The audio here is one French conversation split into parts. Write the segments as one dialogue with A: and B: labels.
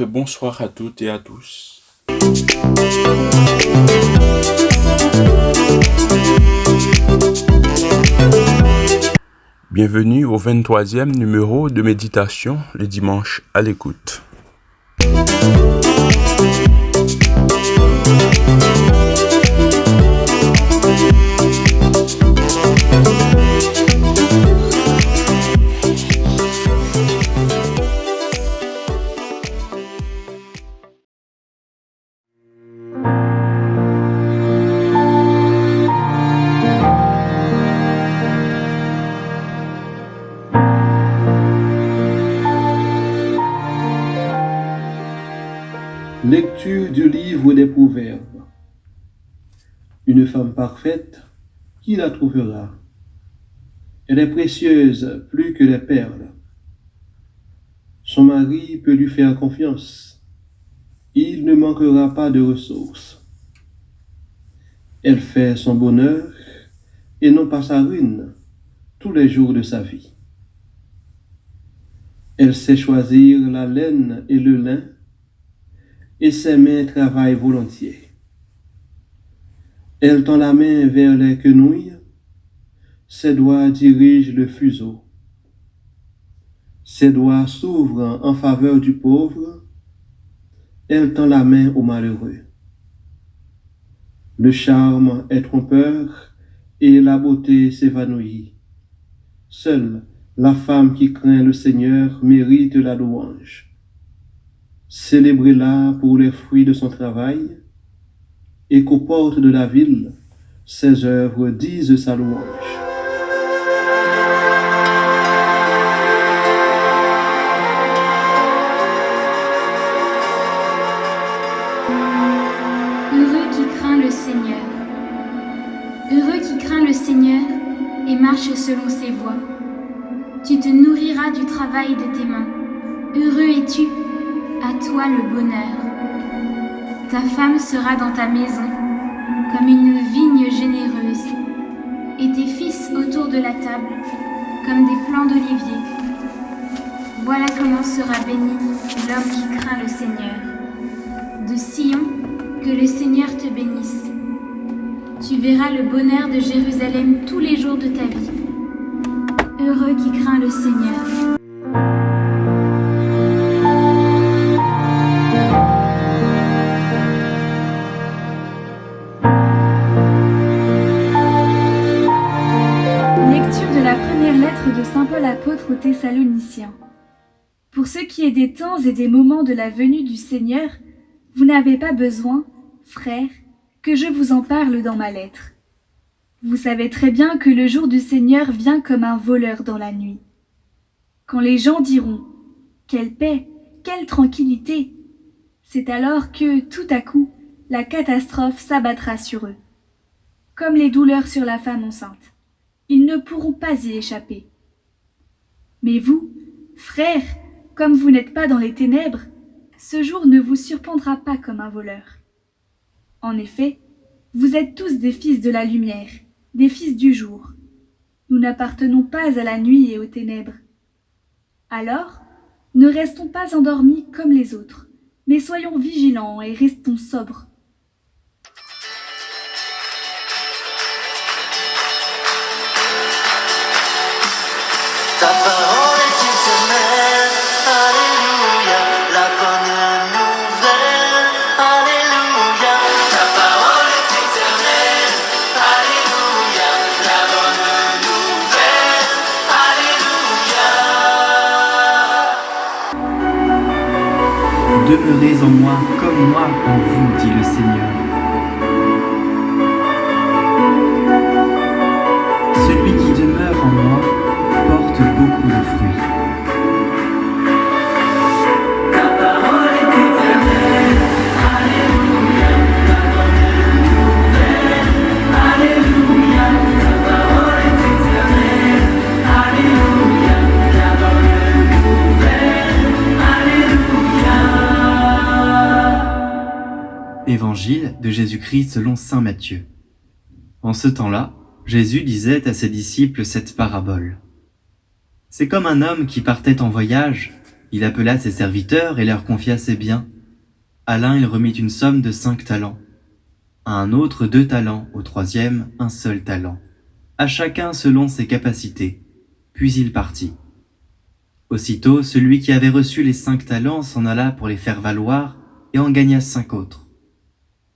A: Et bonsoir à toutes et à tous. Bienvenue au 23e numéro de méditation le dimanche à l'écoute.
B: Du livre des Proverbes. Une femme parfaite, qui la trouvera? Elle est précieuse plus que les perles. Son mari peut lui faire confiance. Il ne manquera pas de ressources. Elle fait son bonheur et non pas sa ruine tous les jours de sa vie. Elle sait choisir la laine et le lin et ses mains travaillent volontiers. Elle tend la main vers les quenouilles, ses doigts dirigent le fuseau. Ses doigts s'ouvrent en faveur du pauvre, elle tend la main au malheureux. Le charme est trompeur et la beauté s'évanouit. Seule la femme qui craint le Seigneur mérite la louange. Célébrez-la pour les fruits de son travail, et qu'aux portes de la ville, ses œuvres disent sa louange.
C: Heureux qui craint le Seigneur. Heureux qui craint le Seigneur et marche selon ses voies. Tu te nourriras du travail de tes mains. Heureux es-tu à toi le bonheur. Ta femme sera dans ta maison comme une vigne généreuse, et tes fils autour de la table comme des plants d'olivier. Voilà comment sera béni l'homme qui craint le Seigneur. De Sion, que le Seigneur te bénisse. Tu verras le bonheur de Jérusalem tous les jours de ta vie. Heureux qui craint le Seigneur.
D: Pour ce qui est des temps et des moments de la venue du Seigneur, vous n'avez pas besoin, frères, que je vous en parle dans ma lettre. Vous savez très bien que le jour du Seigneur vient comme un voleur dans la nuit. Quand les gens diront « Quelle paix, quelle tranquillité !» c'est alors que, tout à coup, la catastrophe s'abattra sur eux. Comme les douleurs sur la femme enceinte. Ils ne pourront pas y échapper. Mais vous, frères, comme vous n'êtes pas dans les ténèbres, ce jour ne vous surprendra pas comme un voleur. En effet, vous êtes tous des fils de la lumière, des fils du jour. Nous n'appartenons pas à la nuit et aux ténèbres. Alors, ne restons pas endormis comme les autres, mais soyons vigilants et restons sobres.
E: Demeurez en moi comme moi en vous, dit selon Saint Matthieu. En ce temps-là, Jésus disait à ses disciples cette parabole. C'est comme un homme qui partait en voyage Il appela ses serviteurs et leur confia ses biens. À l'un il remit une somme de cinq talents, à un autre deux talents, au troisième un seul talent, à chacun selon ses capacités. Puis il partit. Aussitôt, celui qui avait reçu les cinq talents s'en alla pour les faire valoir et en gagna cinq autres.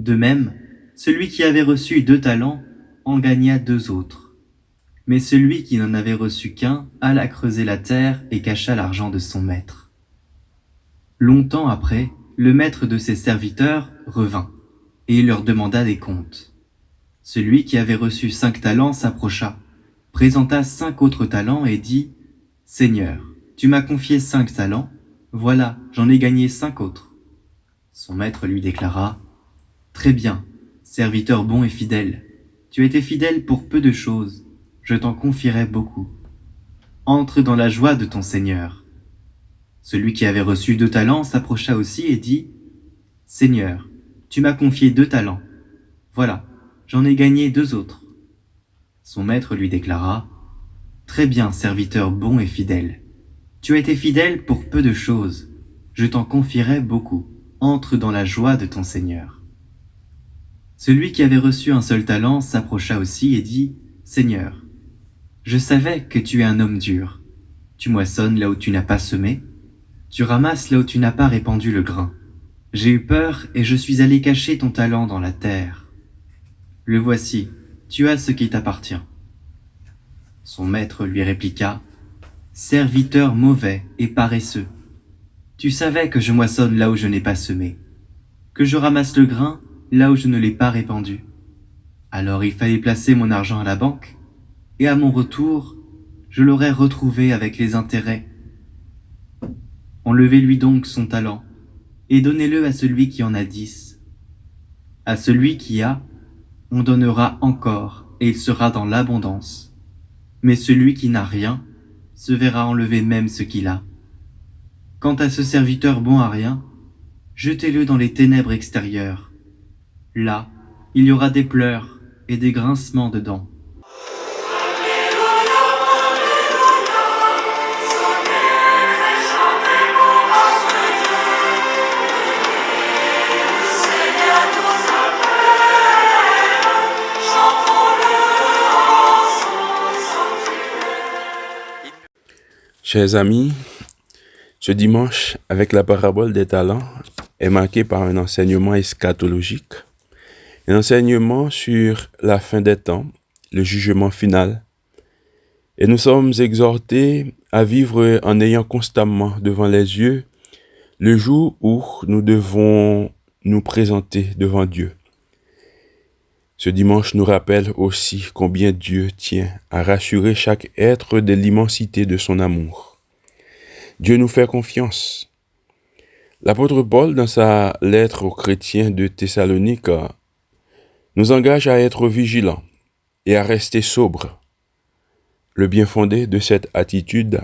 E: De même, celui qui avait reçu deux talents en gagna deux autres. Mais celui qui n'en avait reçu qu'un alla creuser la terre et cacha l'argent de son maître. Longtemps après, le maître de ses serviteurs revint, et il leur demanda des comptes. Celui qui avait reçu cinq talents s'approcha, présenta cinq autres talents et dit, Seigneur, tu m'as confié cinq talents, voilà, j'en ai gagné cinq autres. Son maître lui déclara, Très bien, serviteur bon et fidèle, tu as été fidèle pour peu de choses, je t'en confierai beaucoup. Entre dans la joie de ton Seigneur. Celui qui avait reçu deux talents s'approcha aussi et dit, Seigneur, tu m'as confié deux talents. Voilà, j'en ai gagné deux autres. Son maître lui déclara, Très bien, serviteur bon et fidèle. Tu as été fidèle pour peu de choses. Je t'en confierai beaucoup. Entre dans la joie de ton Seigneur. Celui qui avait reçu un seul talent s'approcha aussi et dit, Seigneur, je savais que tu es un homme dur. Tu moissonnes là où tu n'as pas semé, tu ramasses là où tu n'as pas répandu le grain. J'ai eu peur et je suis allé cacher ton talent dans la terre. Le voici, tu as ce qui t'appartient. Son maître lui répliqua, Serviteur mauvais et paresseux, tu savais que je moissonne là où je n'ai pas semé, que je ramasse le grain là où je ne l'ai pas répandu. Alors il fallait placer mon argent à la banque, et à mon retour, je l'aurais retrouvé avec les intérêts. Enlevez-lui donc son talent, et donnez-le à celui qui en a dix. À celui qui a, on donnera encore, et il sera dans l'abondance. Mais celui qui n'a rien, se verra enlever même ce qu'il a. Quant à ce serviteur bon à rien, jetez-le dans les ténèbres extérieures. Là, il y aura des pleurs et des grincements de dents.
A: Chers amis, ce dimanche, avec la parabole des talents, est marqué par un enseignement eschatologique, un enseignement sur la fin des temps, le jugement final. Et nous sommes exhortés à vivre en ayant constamment devant les yeux le jour où nous devons nous présenter devant Dieu. Ce dimanche nous rappelle aussi combien Dieu tient à rassurer chaque être de l'immensité de son amour. Dieu nous fait confiance. L'apôtre Paul, dans sa lettre aux chrétiens de Thessalonique, nous engage à être vigilants et à rester sobres. Le bien fondé de cette attitude,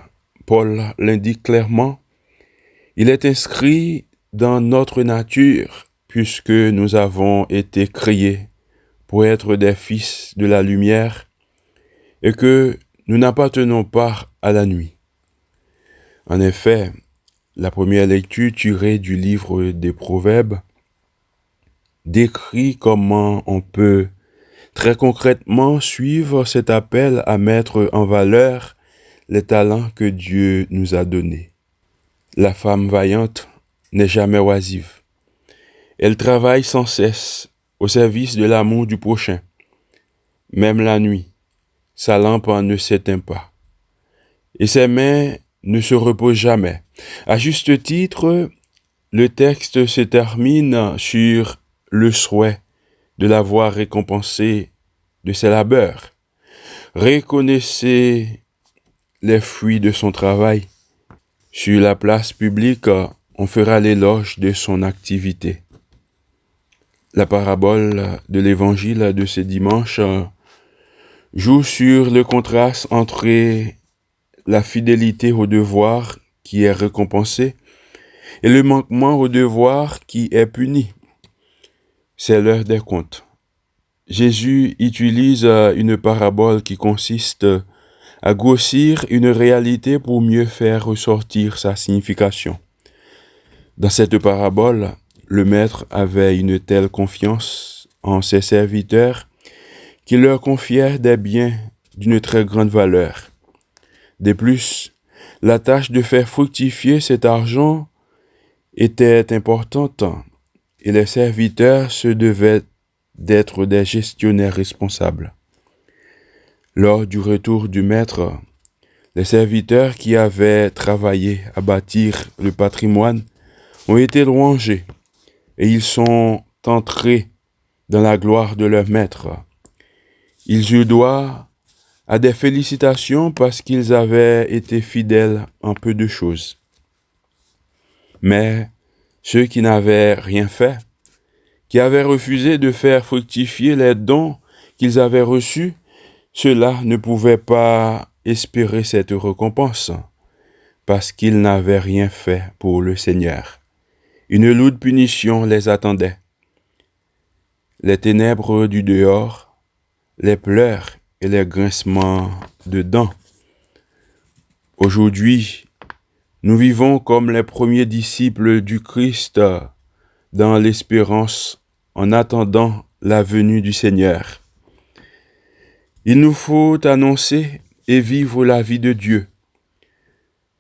A: Paul l'indique clairement, il est inscrit dans notre nature puisque nous avons été créés pour être des fils de la lumière et que nous n'appartenons pas à la nuit. En effet, la première lecture tirée du livre des Proverbes décrit comment on peut très concrètement suivre cet appel à mettre en valeur les talents que Dieu nous a donnés. La femme vaillante n'est jamais oisive. Elle travaille sans cesse au service de l'amour du prochain. Même la nuit, sa lampe ne s'éteint pas. Et ses mains ne se reposent jamais. À juste titre, le texte se termine sur le souhait de l'avoir récompensé de ses labeurs. Reconnaissez les fruits de son travail. Sur la place publique, on fera l'éloge de son activité. La parabole de l'évangile de ce dimanche joue sur le contraste entre la fidélité au devoir qui est récompensée et le manquement au devoir qui est puni. C'est l'heure des comptes. Jésus utilise une parabole qui consiste à grossir une réalité pour mieux faire ressortir sa signification. Dans cette parabole, le maître avait une telle confiance en ses serviteurs qu'il leur confiait des biens d'une très grande valeur. De plus, la tâche de faire fructifier cet argent était importante et les serviteurs se devaient d'être des gestionnaires responsables. Lors du retour du maître, les serviteurs qui avaient travaillé à bâtir le patrimoine ont été louangés et ils sont entrés dans la gloire de leur maître. Ils eurent droit à des félicitations parce qu'ils avaient été fidèles en peu de choses. Mais ceux qui n'avaient rien fait, qui avaient refusé de faire fructifier les dons qu'ils avaient reçus, ceux-là ne pouvaient pas espérer cette récompense parce qu'ils n'avaient rien fait pour le Seigneur. Une lourde punition les attendait. Les ténèbres du dehors, les pleurs et les grincements de dents. Aujourd'hui, nous vivons comme les premiers disciples du Christ dans l'espérance en attendant la venue du Seigneur. Il nous faut annoncer et vivre la vie de Dieu.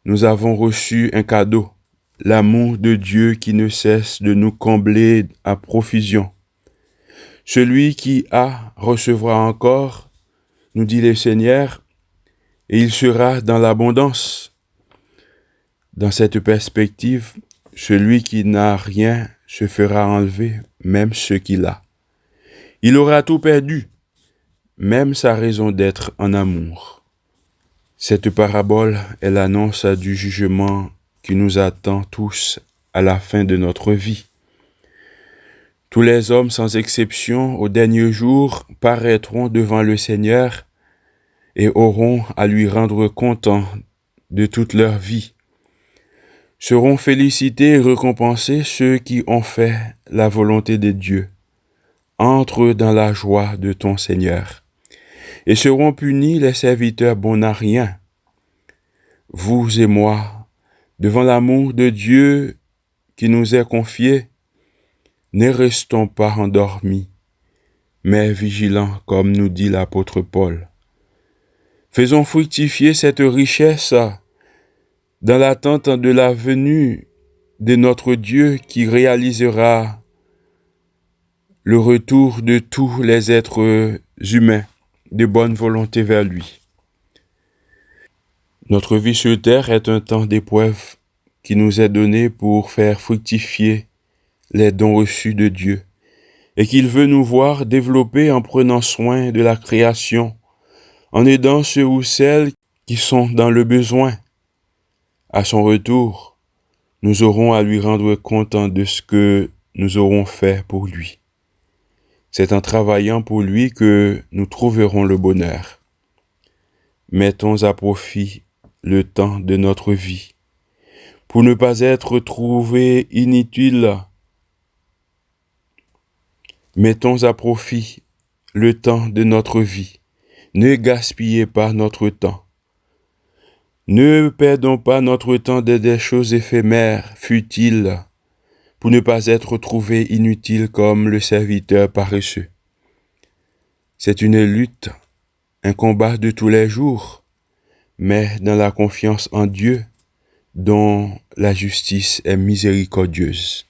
A: Nous avons reçu un cadeau, l'amour de Dieu qui ne cesse de nous combler à profusion. Celui qui a recevra encore, nous dit le Seigneur, et il sera dans l'abondance. Dans cette perspective, celui qui n'a rien se fera enlever, même ce qu'il a. Il aura tout perdu, même sa raison d'être en amour. Cette parabole est l'annonce du jugement qui nous attend tous à la fin de notre vie. Tous les hommes sans exception au dernier jour paraîtront devant le Seigneur et auront à lui rendre compte de toute leur vie. Seront félicités et récompensés ceux qui ont fait la volonté de Dieu. Entre dans la joie de ton Seigneur et seront punis les serviteurs bons à rien. Vous et moi, devant l'amour de Dieu qui nous est confié, ne restons pas endormis, mais vigilants, comme nous dit l'apôtre Paul. Faisons fructifier cette richesse dans l'attente de la venue de notre Dieu qui réalisera le retour de tous les êtres humains de bonne volonté vers lui. Notre vie sur terre est un temps d'épreuve qui nous est donné pour faire fructifier les dons reçus de Dieu et qu'il veut nous voir développer en prenant soin de la création, en aidant ceux ou celles qui sont dans le besoin. À son retour, nous aurons à lui rendre compte de ce que nous aurons fait pour lui. C'est en travaillant pour lui que nous trouverons le bonheur. Mettons à profit le temps de notre vie pour ne pas être trouvés inutiles. Mettons à profit le temps de notre vie. Ne gaspillez pas notre temps. Ne perdons pas notre temps dans des choses éphémères, futiles, pour ne pas être trouvé inutile comme le serviteur paresseux. C'est une lutte, un combat de tous les jours, mais dans la confiance en Dieu, dont la justice est miséricordieuse.